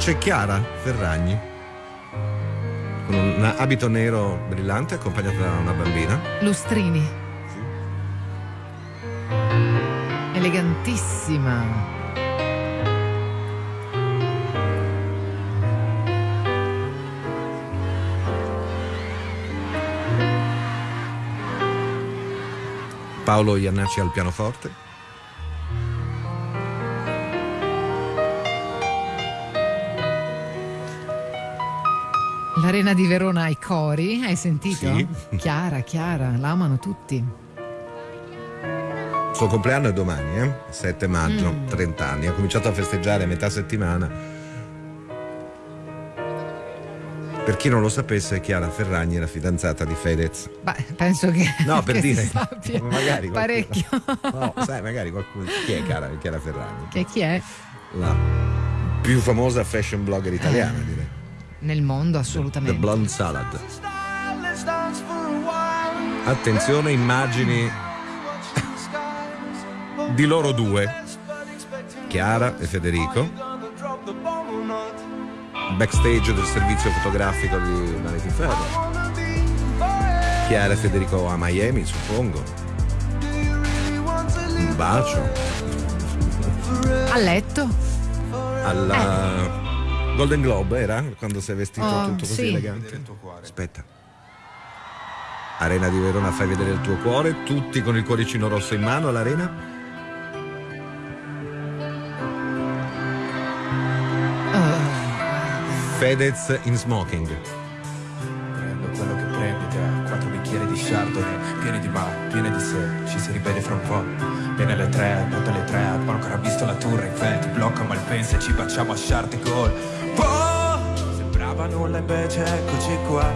C'è Chiara Ferragni con un abito nero brillante accompagnata da una bambina. Lustrini. Elegantissima. Paolo Iannacci al pianoforte. L'Arena di Verona ai cori, hai sentito? Sì. Chiara, Chiara, la amano tutti. Il suo compleanno è domani, eh? 7 maggio, Mm. 30 anni. Ha cominciato a festeggiare a metà settimana. Per chi non lo sapesse, Chiara Ferragni era fidanzata di Fedez. Beh, penso che, No, per che dire. sappia Magari qualcuno- parecchio. No, sai, magari qualcuno. Chi è Chiara, Chiara Ferragni? che chi è? La più famosa fashion blogger italiana, Eh. direi. Nel mondo, The assolutamente. Blonde Salad. Attenzione, immagini di loro due, Chiara e Federico, backstage del servizio fotografico di Vanity Fair. Chiara e Federico a Miami, suppongo. Un bacio A letto? alla Golden Globe era quando sei vestito Oh, tutto così sì. elegante. Aspetta. Arena di Verona, fai vedere il tuo cuore, tutti con il cuoricino rosso in mano all'arena. Fedez in smoking. Prendo quello che prendi te, quattro bicchieri di chardonnay, pieni di mare, pieni di sé, ci si rivede fra un po'. Viene alle tre, notte alle tre, ma ancora visto la tour, infatti blocca malpensa e ci baciamo a. Boh! Sembrava nulla invece eccoci qua,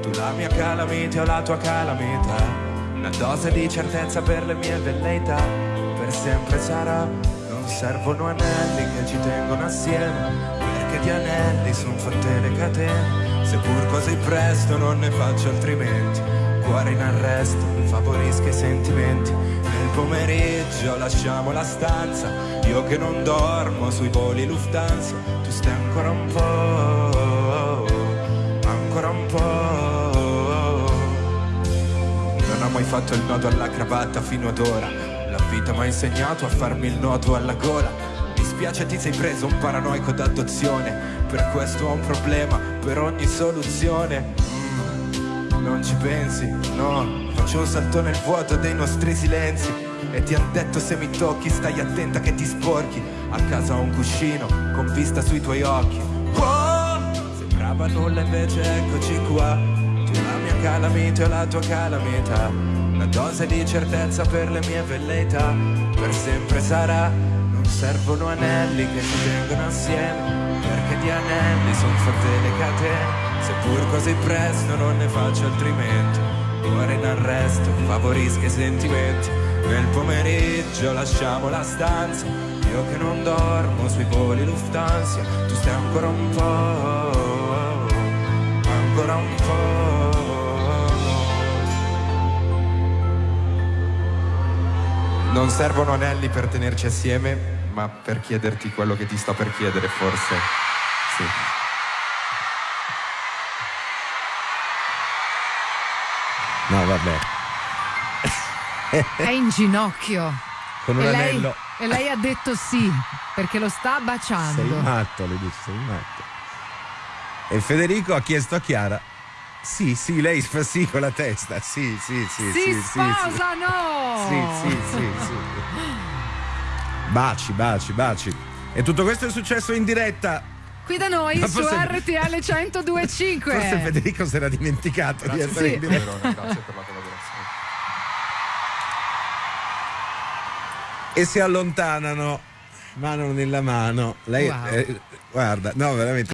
tu la mia calamita o la tua calamita. Una dose di certezza per le mie velleità, per sempre sarà. Non servono anelli che ci tengono assieme, perché di anelli son fatte le catene. Seppur così presto non ne faccio altrimenti. Cuore in arresto, favorisca i sentimenti. Nel pomeriggio lasciamo la stanza. Io che non dormo sui voli Lufthansa. Tu stai ancora un po', fatto il nodo alla cravatta fino ad ora. La vita mi ha insegnato a farmi il nodo alla gola. Mi spiace ti sei preso un paranoico d'adozione. Per questo ho un problema, per ogni soluzione. Mm, non ci pensi, no. Faccio un salto nel vuoto dei nostri silenzi. E ti han detto se mi tocchi stai attenta che ti sporchi. A casa ho un cuscino con vista sui tuoi occhi. Oh, sembrava nulla invece eccoci qua. La mia calamita e la tua calamita. Una dose di certezza per le mie velleità. Per sempre sarà. Non servono anelli che ci tengono assieme. Perché di anelli son fatte le catene. Seppur così presto non ne faccio altrimenti. Cuore in arresto, favorisca i sentimenti. Nel pomeriggio lasciamo la stanza. Io che non dormo sui voli Lufthansa. Tu stai ancora un po', Non servono anelli per tenerci assieme, ma per chiederti quello che ti sto per chiedere, forse. Sì. No, vabbè. È in ginocchio. Con un e lei, anello. e lei ha detto sì, perché lo sta Sei baciando. matto, le dice, sei matto. E Federico ha chiesto a Chiara. Sì, sì, lei fa sì con la testa. Sì, sì, sì. si sì, sposano! Sì, sì, sì, sì. Baci, baci, baci. E tutto questo è successo in diretta. Qui da noi Ma su forse- RTL 1025. Forse Federico si era dimenticato di essere Sì. in diretta. Grazie per la collaborazione. E si allontanano, mano nella mano. Lei, Wow. eh, guarda, no, veramente.